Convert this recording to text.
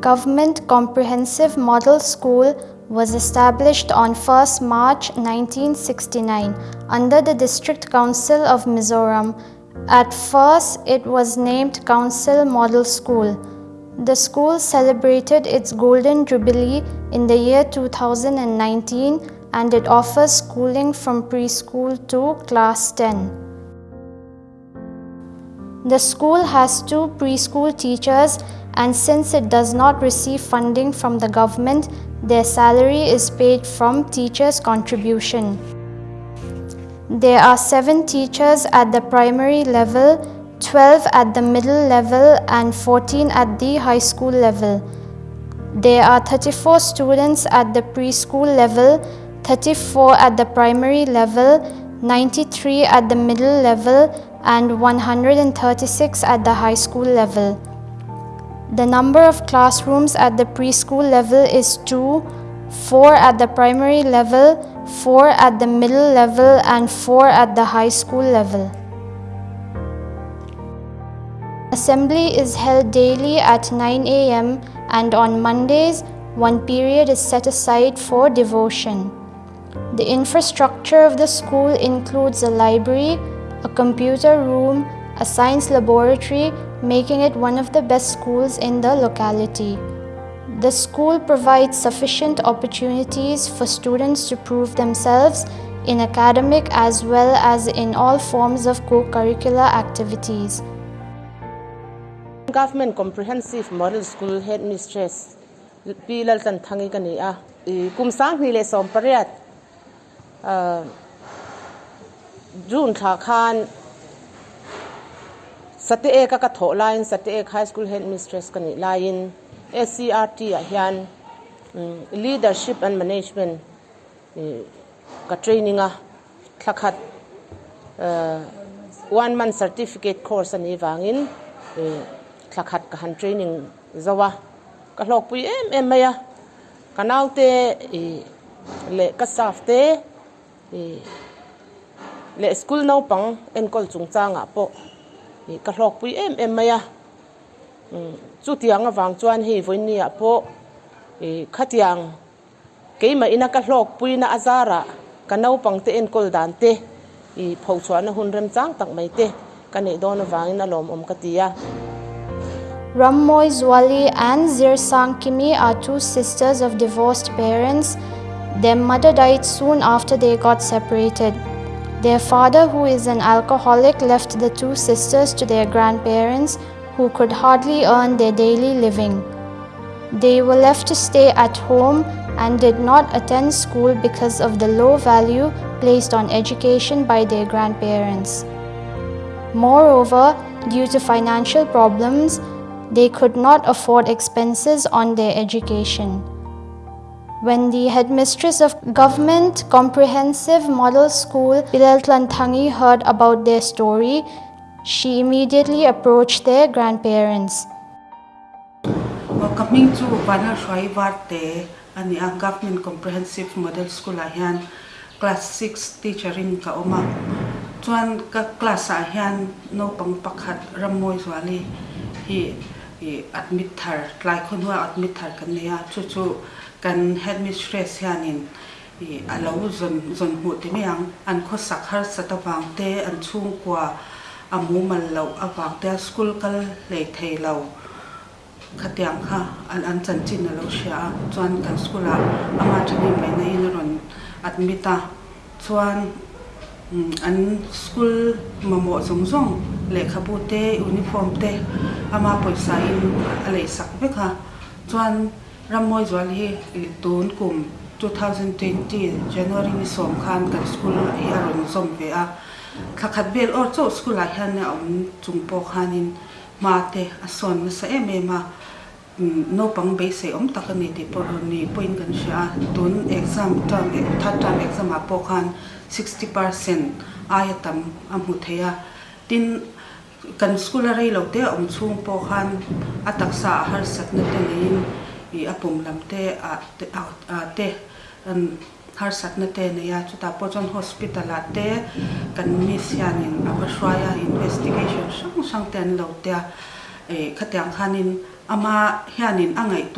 Government Comprehensive Model School was established on 1st March 1969 under the District Council of Mizoram. At first, it was named Council Model School. The school celebrated its Golden Jubilee in the year 2019 and it offers schooling from preschool to class 10. The school has two preschool teachers and since it does not receive funding from the government, their salary is paid from teachers' contribution. There are 7 teachers at the primary level, 12 at the middle level and 14 at the high school level. There are 34 students at the preschool level, 34 at the primary level, 93 at the middle level and 136 at the high school level. The number of classrooms at the preschool level is 2, 4 at the primary level, 4 at the middle level and 4 at the high school level. Assembly is held daily at 9 a.m. and on Mondays, one period is set aside for devotion. The infrastructure of the school includes a library, a computer room, a science laboratory, making it one of the best schools in the locality. The school provides sufficient opportunities for students to prove themselves in academic as well as in all forms of co-curricular activities. Government Comprehensive Model School Headmistress Pilal Tan Thangi Kania Kumsang Hile Sompariat June Thakan sate e ka ka tho line sate e high school head mistress kani line SCRT a hian leadership and management ka training a thakhat one month certificate course ani wangin thakhat ka han training zawa. Ka hlok pui em em maya kanaute le ka staff te le school no pang en kol chung changa po ka hlok pui em em chu mm, tiang awang chuan hi voin ni ah eh, a po e khatiang keima ina ka ka en kol dan te i phau chuan hun rem chang tak mai te ka nei om ka Zwali and Zirsang Kimi are two sisters of divorced parents. Their mother died soon after they got separated. Their father, who is an alcoholic, left the two sisters to their grandparents, who could hardly earn their daily living. They were left to stay at home and did not attend school because of the low value placed on education by their grandparents. Moreover, due to financial problems, they could not afford expenses on their education. When the headmistress of Government Comprehensive Model School, Bilal Tlantangi, heard about their story, she immediately approached their grandparents. Coming to Banner Shwai Varte and the uh, Government Comprehensive Model School ahian class 6 teacher in ka oma chuan ka class ahian no pang pakhat ramoi zwali hi อัดมิดทาร์หลายคนว่าอัดมิดทาร์กันเนี่ยชุดๆกันเฮดมิสเตรสยานินอีอันเราจนจนหูที่ไม่ยังอันโคสักฮาร์สตะวางเตอันช่วงกว่าอามูมันเราอวางเตสกุลกันเลยไทยเราขัดยังค่ะอันอันจันจินเราเชียจวนกันสกุลอามาจะมีไม่ในนรนอัดมิตาจวนอันสกุลมาหมดสมซง kwa amu mal lo awang te school kal le thei lo khatiang kha an an chan chin lo sha chuan kan school a ama thani mai nei in ron admita chuan an school mamo zong zong le khabu te uniform te ama poisa in ale sak vekha chuan ramoi zwal hi tun kum 2020 January ni som khan kan school i aron som ve a khakhat bel or cho school a hian na om chung po khanin ma te a son na sa em em a no pang be se om tak ani ti por ni point kan sha tun exam term third term exam a po khan 60% ayatam amu theya tin kan skulari lo te om chung po khan atak sa har sat na te lein i apum lam te a te a te an har sat na te ne ya chuta pochon hospital a te kan mi sian in a shwaya investigation sang sang ten lo te e khatyang khanin ama hianin angai